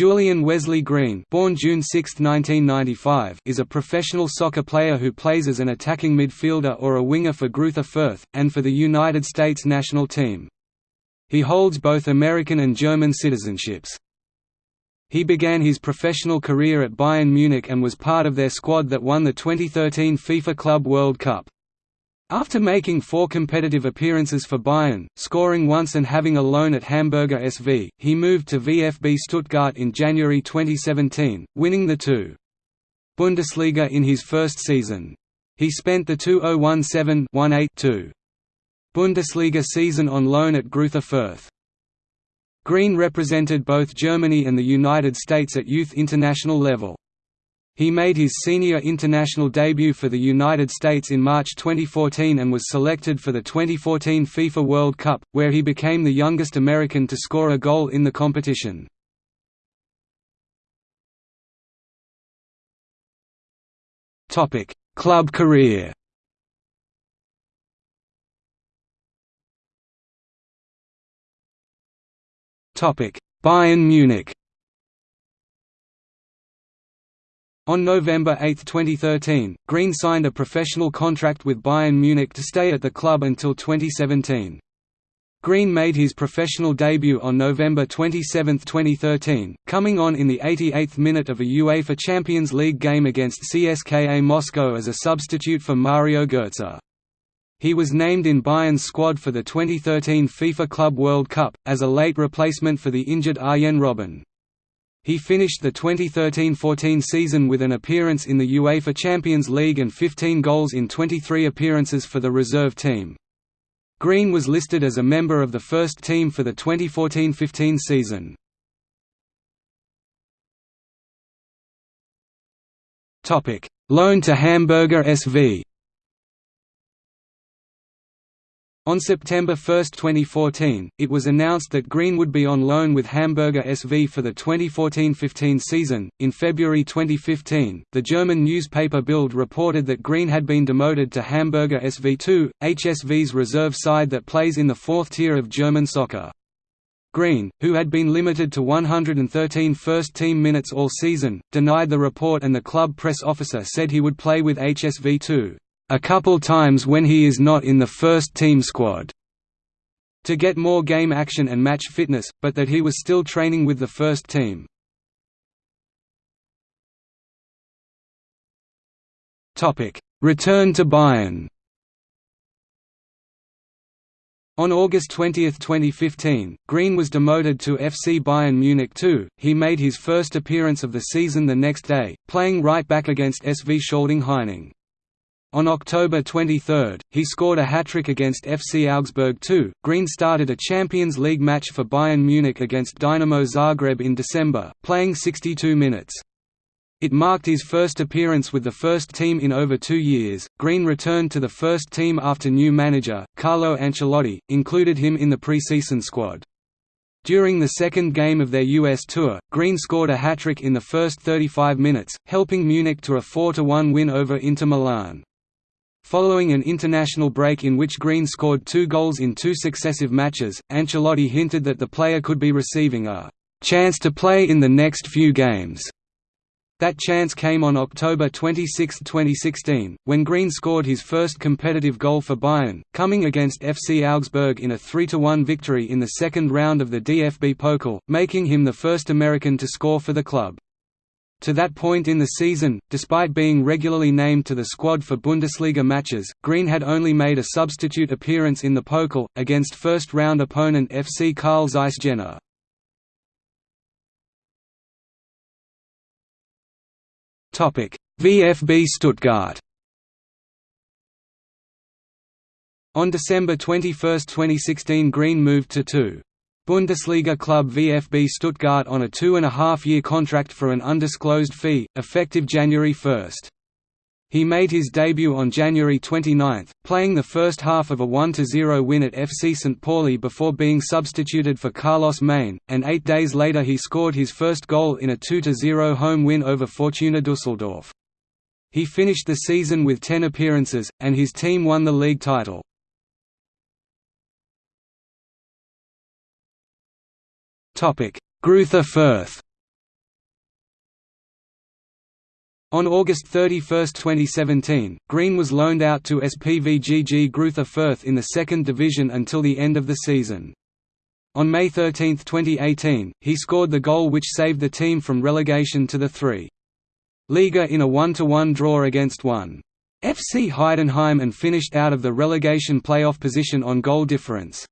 Julian Wesley Green born June 6, 1995, is a professional soccer player who plays as an attacking midfielder or a winger for Greuther Fürth, and for the United States national team. He holds both American and German citizenships. He began his professional career at Bayern Munich and was part of their squad that won the 2013 FIFA Club World Cup. After making four competitive appearances for Bayern, scoring once and having a loan at Hamburger SV, he moved to VfB Stuttgart in January 2017, winning the two Bundesliga in his first season. He spent the 2017-18 Bundesliga season on loan at Greuther Fürth. Green represented both Germany and the United States at youth international level. He made his senior international debut for the United States in March 2014 and was selected for the 2014 FIFA World Cup, where he became the youngest American to score a goal in the competition. Club career Bayern Munich On November 8, 2013, Green signed a professional contract with Bayern Munich to stay at the club until 2017. Green made his professional debut on November 27, 2013, coming on in the 88th minute of a UEFA Champions League game against CSKA Moscow as a substitute for Mario Götze. He was named in Bayern's squad for the 2013 FIFA Club World Cup, as a late replacement for the injured Arjen Robben. He finished the 2013–14 season with an appearance in the UEFA Champions League and 15 goals in 23 appearances for the reserve team. Green was listed as a member of the first team for the 2014–15 season. Loan to Hamburger SV On September 1, 2014, it was announced that Green would be on loan with Hamburger SV for the 2014–15 season. In February 2015, the German newspaper Bild reported that Green had been demoted to Hamburger SV2, HSV's reserve side that plays in the fourth tier of German soccer. Green, who had been limited to 113 first-team minutes all season, denied the report and the club press officer said he would play with HSV2 a couple times when he is not in the first team squad to get more game action and match fitness, but that he was still training with the first team. Return to Bayern On August 20, 2015, Green was demoted to FC Bayern Munich II. He made his first appearance of the season the next day, playing right back against SV Schalding Heining. On October 23, he scored a hat-trick against FC Augsburg II. Green started a Champions League match for Bayern Munich against Dynamo Zagreb in December, playing 62 minutes. It marked his first appearance with the first team in over two years. Green returned to the first team after new manager, Carlo Ancelotti, included him in the pre-season squad. During the second game of their US tour, Green scored a hat-trick in the first 35 minutes, helping Munich to a 4–1 win over Inter Milan. Following an international break in which Green scored two goals in two successive matches, Ancelotti hinted that the player could be receiving a «chance to play in the next few games». That chance came on October 26, 2016, when Green scored his first competitive goal for Bayern, coming against FC Augsburg in a 3–1 victory in the second round of the DFB Pokal, making him the first American to score for the club. To that point in the season, despite being regularly named to the squad for Bundesliga matches, Green had only made a substitute appearance in the Pokal, against first-round opponent FC Carl Zeiss Jena. VfB Stuttgart On December 21, 2016 Green moved to 2. Bundesliga club VfB Stuttgart on a two-and-a-half-year contract for an undisclosed fee, effective January 1. He made his debut on January 29, playing the first half of a 1–0 win at FC St. Pauli before being substituted for Carlos Mané, and eight days later he scored his first goal in a 2–0 home win over Fortuna Düsseldorf. He finished the season with 10 appearances, and his team won the league title. Greuther Fürth On August 31, 2017, Green was loaned out to SPVGG Greuther Fürth in the second division until the end of the season. On May 13, 2018, he scored the goal which saved the team from relegation to the 3. Liga in a 1–1 draw against 1. FC Heidenheim and finished out of the relegation playoff position on goal difference.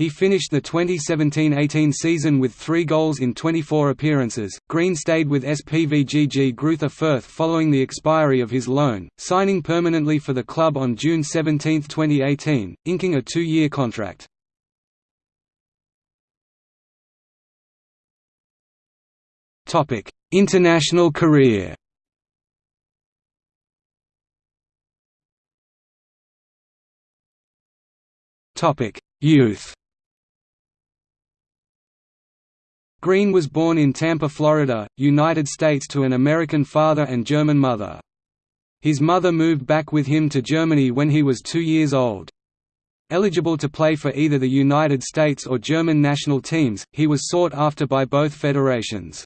He finished the 2017–18 season with three goals in 24 appearances. Green stayed with SPVGG Greuther Fürth following the expiry of his loan, signing permanently for the club on June 17, 2018, inking a two-year contract. International career Youth Green was born in Tampa, Florida, United States to an American father and German mother. His mother moved back with him to Germany when he was two years old. Eligible to play for either the United States or German national teams, he was sought after by both federations.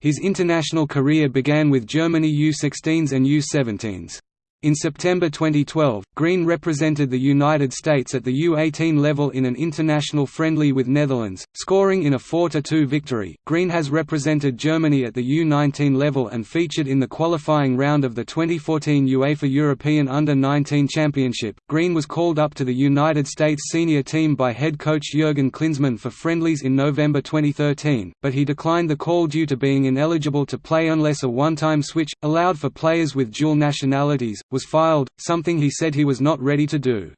His international career began with Germany U-16s and U-17s. In September 2012, Green represented the United States at the U-18 level in an international friendly with Netherlands, scoring in a 4–2 victory. Green has represented Germany at the U-19 level and featured in the qualifying round of the 2014 UEFA European Under-19 Championship. Green was called up to the United States senior team by head coach Jurgen Klinsmann for friendlies in November 2013, but he declined the call due to being ineligible to play unless a one-time switch, allowed for players with dual nationalities, was filed, something he said he was not ready to do.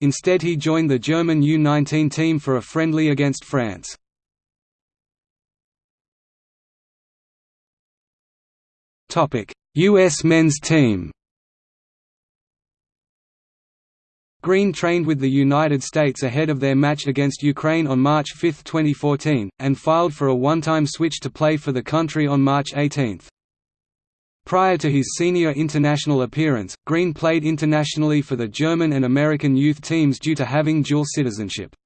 Instead he joined the German U-19 team for a friendly against France. U.S. men's team Green trained with the United States ahead of their match against Ukraine on March 5, 2014, and filed for a one-time switch to play for the country on March 18. Prior to his senior international appearance, Green played internationally for the German and American youth teams due to having dual citizenship.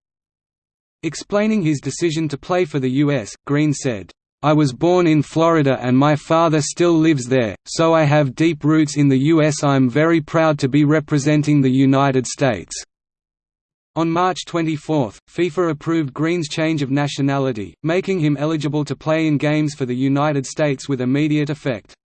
Explaining his decision to play for the U.S., Green said, I was born in Florida and my father still lives there, so I have deep roots in the U.S. I'm very proud to be representing the United States." On March 24, FIFA approved Green's change of nationality, making him eligible to play in games for the United States with immediate effect.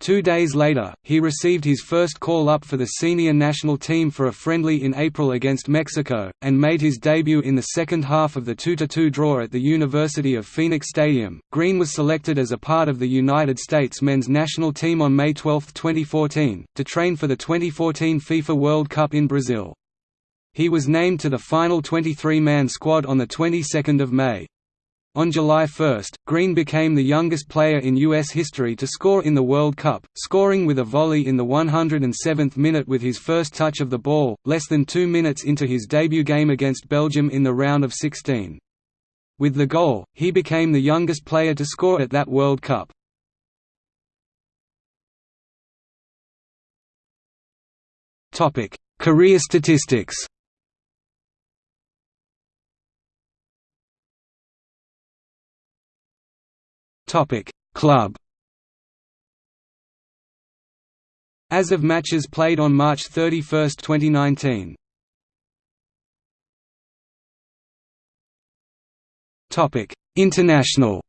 Two days later, he received his first call-up for the senior national team for a friendly in April against Mexico, and made his debut in the second half of the 2–2 draw at the University of Phoenix Stadium. Green was selected as a part of the United States men's national team on May 12, 2014, to train for the 2014 FIFA World Cup in Brazil. He was named to the final 23-man squad on the 22nd of May. On July 1, Green became the youngest player in U.S. history to score in the World Cup, scoring with a volley in the 107th minute with his first touch of the ball, less than two minutes into his debut game against Belgium in the round of 16. With the goal, he became the youngest player to score at that World Cup. Career statistics Topic. Club As of matches played on March 31, 2019. Topic. International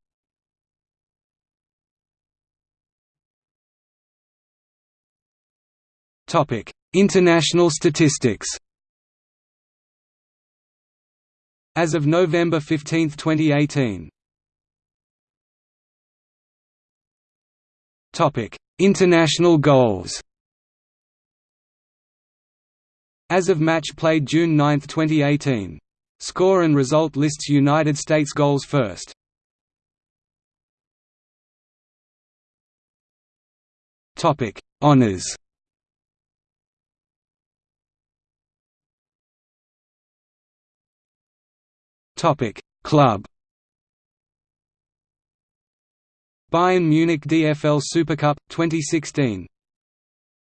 Topic. International statistics As of November 15, 2018 International goals. As of match played June 9, 2018. Score and result lists United States goals first. Topic: Honors. Topic: Club. Bayern Munich DFL Supercup 2016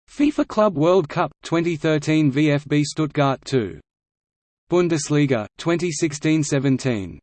FIFA Club World Cup 2013 VfB Stuttgart 2 Bundesliga 2016-17